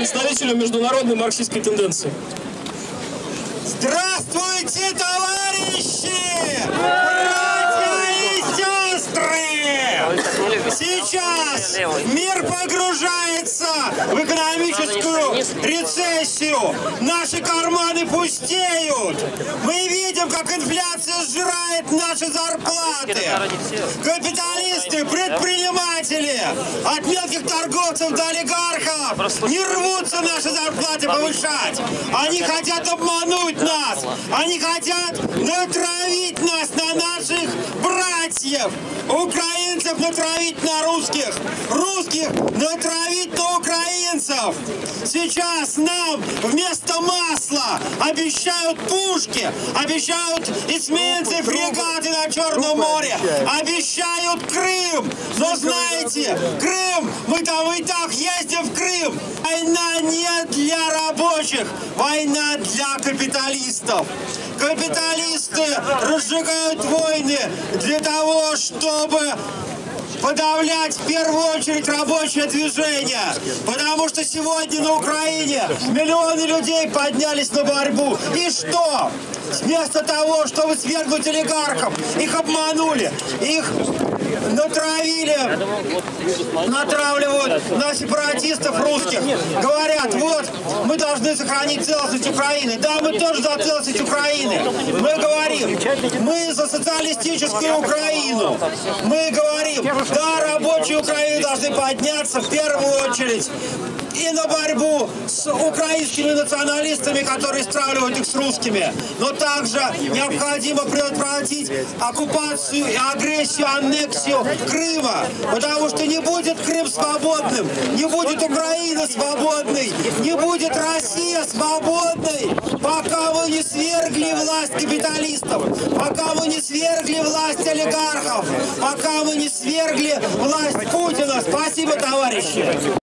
представителю международной марксистской тенденции. Здравствуйте, товарищи! Братья и сестры! Сейчас мир погружается в экономическую рецессию. Наши карманы пустеют. Мы видим, как инфляция сжирает наши зарплаты. Капиталисты, предприниматели, от мелких торговцев до олигархов не рвутся наши зарплаты повышать. Они хотят обмануть нас. Они хотят натравить нас на наших братьев. Украинцев натравить на русских. Русских натравить на украинцев. Сейчас нам вместо масла обещают пушки, обещают эсминцы, фрегаты на Черном море, обещают Крым. Но знаете, Крым, мы там и так ездим в Крым. Война не для рабочих, война для капиталистов. Капиталисты разжигают войны для того, чтобы подавлять в первую очередь рабочее движение. Потому что сегодня на Украине миллионы людей поднялись на борьбу. И что? Вместо того, чтобы свергнуть олигархов, их обманули, их натравили, натравливают на сепаратистов русских. Говорят, вот, мы должны сохранить целостность Украины. Да, мы тоже за целостность Украины. Мы говорим, мы за социалистическую Украину. Мы говорим, да, рабочие Украины должны подняться в первую очередь и на борьбу с украинскими националистами, которые стравливают их с русскими. Но также необходимо предотвратить оккупацию и агрессию, аннексию Крыма. Потому что не будет Крым свободным, не будет Украина свободной, не будет Россия свободной, пока вы не свергли власть капиталистов, пока вы не свергли власть олигархов, пока вы не свергли власть Путина. Спасибо, товарищи!